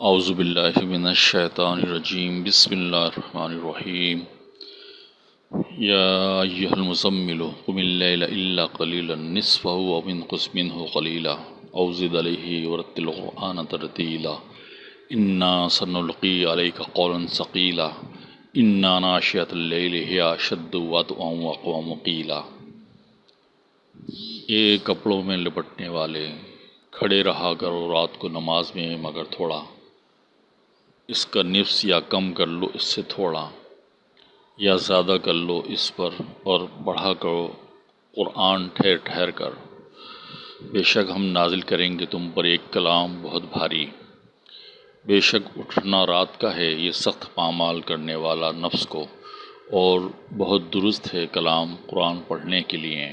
اعوذ باللہ من الشیطان الرجیم، بسم اللہ الرحمن الرحیم۔ یا ایہا المزمل، قم اللیل الا قلیلا نصفہ ومن قسمنہ قلیلا۔ او زد علیہ ورتل القرآن ترتیلا۔ انا سنلقی علیک قولا ثقیلا۔ انا ناشیت اللیل ہی اشد وطعا وقوام قیلا۔ اے کپڑوں میں لپٹنے والے کھڑے رہا کرو رات کو نماز میں، مگر تھوڑا اس کا نفس یا کم کر لو، اس سے تھوڑا، یا زیادہ کر لو اس پر اور بڑھا کرو۔ قرآن ٹھہر ٹھہر کر۔ بے شک ہم نازل کریں گے تم پر ایک کلام بہت بھاری۔ بے شک اٹھنا رات کا ہے، یہ سخت پامال کرنے والا نفس کو۔ اور بہت درست ہے کلام قرآن پڑھنے کے لیے۔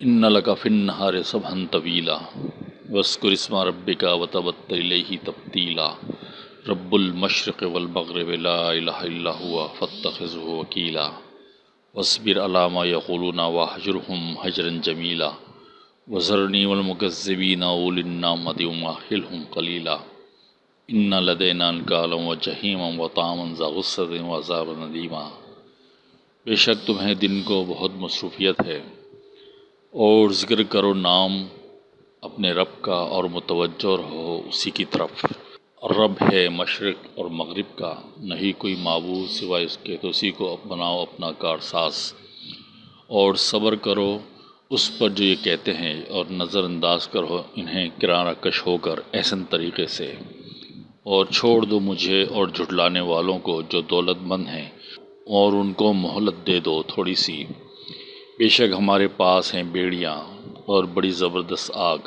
ان لکا فن نہار سب ہن طویلا۔ وسکر اسما رب کا وطبت ہی تبدیلا رب المشرق والمغرب لا الہ الا ہوا فتخذہ وکیلا وصبر علامہ یقولون وحجرہم حجرا جمیلا وزرنی والمکذبین اول النامت وماحلہم قلیلا ان لدینا انکالا وجہیما وطعاما ذا غصت وعذاب ندیما بے شک تمہیں دن کو بہت مصروفیت ہے. اور ذکر کرو نام اپنے رب کا اور متوجہ رہو اسی کی طرف. رب ہے مشرق اور مغرب کا، نہیں کوئی معبود سوائے اس کے تو اسی کو بناؤ اپنا کار ساز۔ اور صبر کرو، اس پر جو یہ کہتے ہیں، اور نظر انداز کرو، انہیں کرارہ کش ہو کر احسن طریقے سے۔ اور چھوڑ دو مجھے اور جھٹلانے والوں کو جو دولت مند ہیں، اور ان کو مہلت دے دو تھوڑی سی۔ بے شک ہمارے پاس ہیں بیڑیاں اور بڑی زبردست آگ۔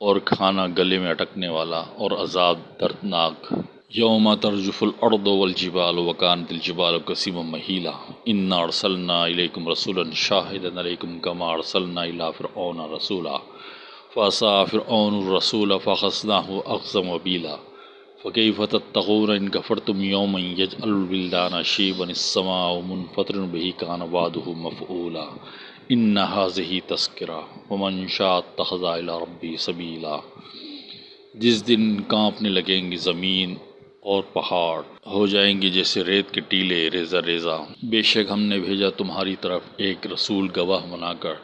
اور کھانا گلے میں اٹکنے والا اور عذاب دردناک. یوم ترجف الارض والجبال وکانت الجبال قسیم مہیلا. انا ارسلنا الیکم رسولا شاہدا علیکم کما ارسلنا الى فرعون رسولا. فاسا فرعون الرسول فخصناه اخزم وبیلا فکیف تتقون ان کفرتم یوما یجعل الولدان شیبا السماء منفطر به کان وعده مفعولا. ان حاضی تذکرہ ومن شاء تخذا ربی سبیلا جس دن کانپنے لگیں گی زمین اور پہاڑ، ہو جائیں گی جیسے ریت کے ٹیلے ریزہ ریزہ۔ بے شک ہم نے بھیجا تمہاری طرف ایک رسول گواہ بنا کر،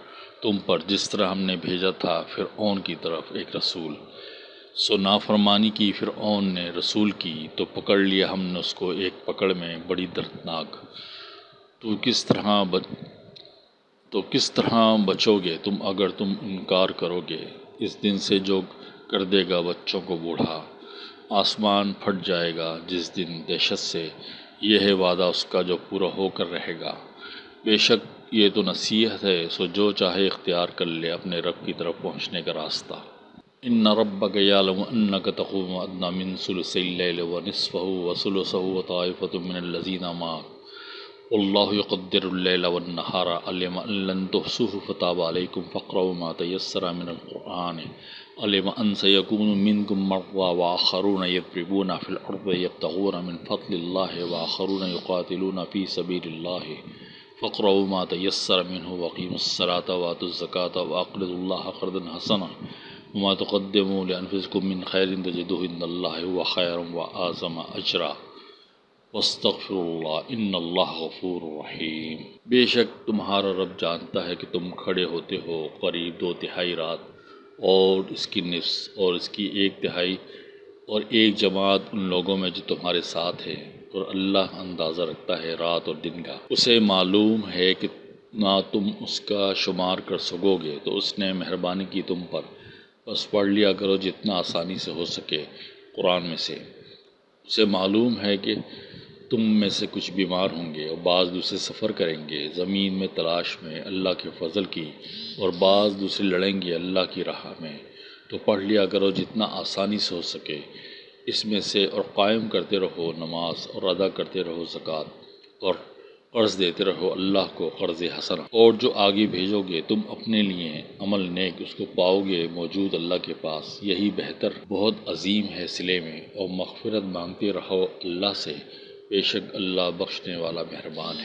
تم پر جس طرح ہم نے بھیجا تھا پھر اون کی طرف ایک رسول۔ سو نافرمانی کی پھر اون نے رسول کی، تو پکڑ لیا ہم نے اس کو ایک پکڑ میں، بڑی دردناک۔ تو کس طرح تو کس طرح بچو گے تم اگر تم انکار کرو گے؟ اس دن سے جو کر دے گا بچوں کو بوڑھا، آسمان پھٹ جائے گا جس دن دہشت سے۔ یہ ہے وعدہ اس کا جو پورا ہو کر رہے گا۔ بے شک یہ تو نصیحت ہے، سو جو چاہے اختیار کر لے اپنے رب کی طرف پہنچنے کا راستہ۔ ان رب یعلم انک تقوم ادنا من ثلث اللیل و نصفہ و ثلثہ و طائفۃ من الذین معك اللہ يقدر اللیل والنہار علم ان لن تحصوه فتاب علیکم فقروا ما تیسر من القرآن. علم ان سيكون منكم مرضى واخرون يضربون في الارض يبتغون من فضل الله واخرون يقاتلون في سبيل الله. فقروا ما تيسر منه وقيموا الصلاة واتوا الزكاة واقرضوا الله قرضا حسنا. وما تقدموا لانفسكم من خير تجدوه عند الله هو خير واعظم اجرا وسطر اللہ، ان اللہ غفور الرحیم بے شک تمہارا رب جانتا ہے کہ تم کھڑے ہوتے ہو قریب دو تہائی رات، اور اس کی نفس اور اس کی ایک تہائی اور ایک جماعت ان لوگوں میں جو تمہارے ساتھ ہے، اور اللہ اندازہ رکھتا ہے رات اور دن کا۔ اسے معلوم ہے کہ نہ تم اس کا شمار کر سکو گے، تو اس نے مہربانی کی تم پر۔ بس پڑھ لیا کرو جتنا آسانی سے ہو سکے قرآن میں سے۔ سے معلوم ہے کہ تم میں سے کچھ بیمار ہوں گے اور بعض دوسرے سفر کریں گے، زمین میں، تلاش میں، اللہ کے فضل کی، اور بعض دوسرے لڑیں گے اللہ کی راہ میں۔ تو پڑھ لیا کرو جتنا آسانی سے ہو سکے۔ اس میں سے اور قائم کرتے رہو نماز اور ادا کرتے رہو زکوٰۃ اور قرض دیتے رہو، اللہ کو قرض حسن۔ اور جو آگے بھیجو گے، تم اپنے لیے عمل نیک اس کو پاؤ گے موجود اللہ کے پاس۔ یہی بہتر، بہت عظیم ہے سلے میں اور مغفرت مانگتے رہو اللہ سے۔ بے شک اللہ بخشنے والا مہربان ہے۔